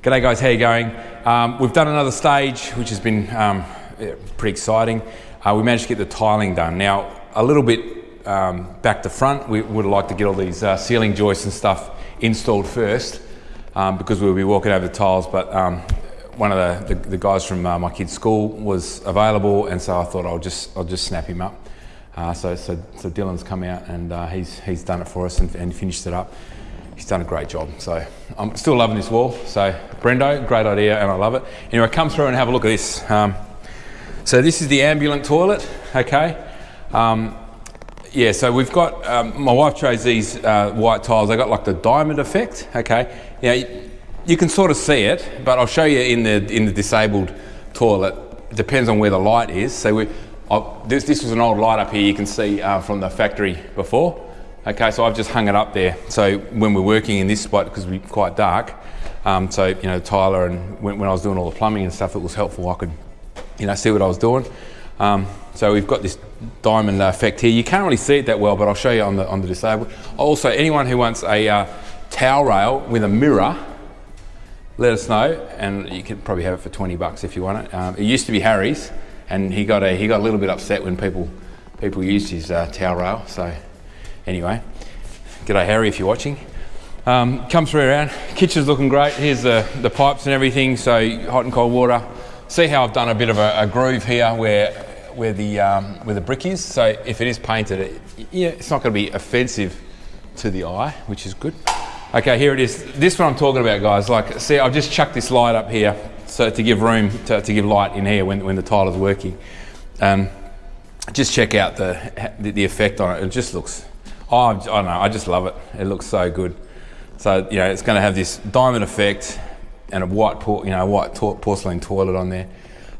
G'day guys, how you going? Um, we've done another stage, which has been um, pretty exciting. Uh, we managed to get the tiling done. Now, a little bit um, back to front, we would like to get all these uh, ceiling joists and stuff installed first um, because we'll be walking over the tiles, but um, one of the, the, the guys from uh, my kid's school was available and so I thought I'll just, I'll just snap him up. Uh, so, so, so Dylan's come out and uh, he's, he's done it for us and, and finished it up he's done a great job. So I'm still loving this wall. So Brendo, great idea, and I love it. Anyway, come through and have a look at this. Um, so this is the ambulant toilet, okay? Um, yeah, so we've got, um, my wife chose these uh, white tiles. They got like the diamond effect, okay? Now, you, you can sort of see it, but I'll show you in the, in the disabled toilet. Depends on where the light is. So we, this, this was an old light up here you can see uh, from the factory before. Okay, so I've just hung it up there. So when we're working in this spot, because we're quite dark, um, so, you know, Tyler and when, when, I was doing all the plumbing and stuff, it was helpful. I could, you know, see what I was doing. Um, so we've got this diamond effect here. You can't really see it that well, but I'll show you on the, on the disabled. Also, anyone who wants a uh, towel rail with a mirror, let us know, and you can probably have it for 20 bucks if you want it. Um, it used to be Harry's, and he got a, he got a little bit upset when people people used his uh, towel rail. So Anyway, g'day Harry if you're watching. Um, come through around, kitchen's looking great. Here's the, the pipes and everything, so hot and cold water. See how I've done a bit of a, a groove here where, where, the, um, where the brick is. So if it is painted, it, yeah, it's not gonna be offensive to the eye, which is good. Okay, here it is. This one I'm talking about, guys. Like, see, I've just chucked this light up here so to give room to, to give light in here when, when the tile is working. Um, just check out the, the effect on it. It just looks Oh, I don't know. I just love it. It looks so good. So you know, it's going to have this diamond effect and a white, por you know, white porcelain toilet on there.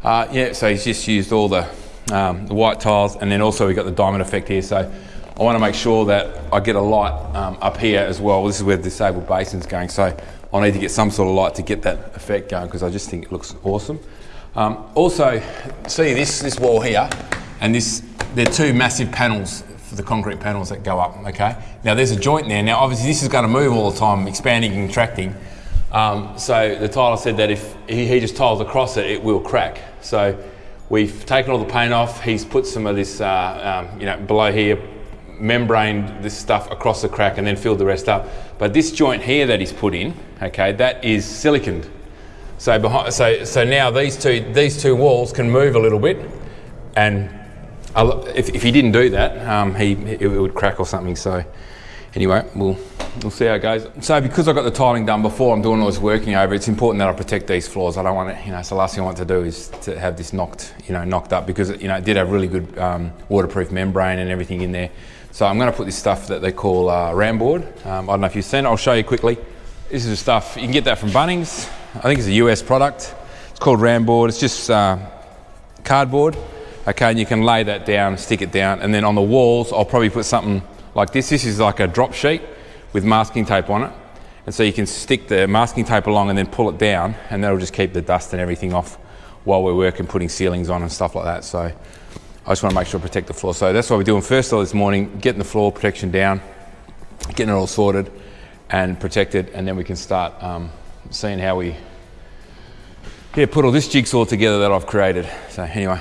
Uh, yeah, so he's just used all the, um, the white tiles, and then also we got the diamond effect here. So I want to make sure that I get a light um, up here as well. This is where the disabled basin's going. So I need to get some sort of light to get that effect going because I just think it looks awesome. Um, also, see this this wall here, and this they're two massive panels for the concrete panels that go up, okay? Now there's a joint there. Now obviously this is going to move all the time, expanding and contracting. Um, so the tiler said that if he, he, just tiles across it, it will crack. So we've taken all the paint off. He's put some of this, uh, um, you know, below here, membraned this stuff across the crack and then filled the rest up. But this joint here that he's put in, okay, that is siliconed. So behind, so so now these two these two walls can move a little bit, and if, if he didn't do that, um, he it would crack or something. So anyway, we'll we'll see how it goes. So because I got the tiling done before, I'm doing all this working over. It's important that I protect these floors. I don't want it. You know, so the last thing I want to do is to have this knocked, you know, knocked up because you know it did have really good um, waterproof membrane and everything in there. So I'm going to put this stuff that they call uh, Ramboard. Um, I don't know if you've seen it. I'll show you quickly. This is the stuff you can get that from Bunnings. I think it's a US product. It's called Ramboard. It's just uh, cardboard. Okay, and you can lay that down, stick it down, and then on the walls, I'll probably put something like this. This is like a drop sheet with masking tape on it. And so you can stick the masking tape along and then pull it down, and that'll just keep the dust and everything off while we're working, putting ceilings on and stuff like that. So I just want to make sure I protect the floor. So that's what we're doing first all this morning, getting the floor protection down, getting it all sorted and protected, and then we can start um, seeing how we yeah, put all this jigsaw together that I've created. So anyway,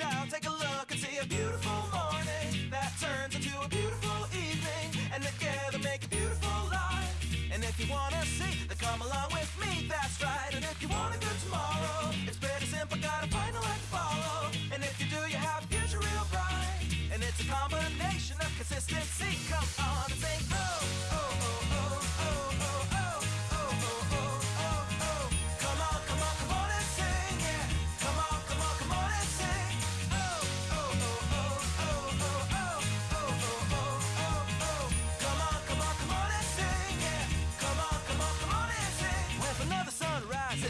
and. Take a look and see a beautiful morning that turns into a beautiful evening, and together make a beautiful life. And if you wanna see, then come along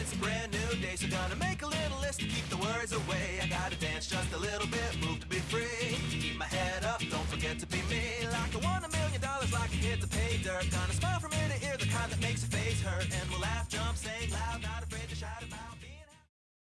it's a brand new day, so gonna make a little list to keep the worries away. I gotta dance just a little bit, move to be free. Keep my head up, don't forget to be me. Like I won a million dollars, like a hit to pay dirt. Gonna smile from ear to ear, the kind that makes your face hurt. And we'll laugh, jump, sing loud,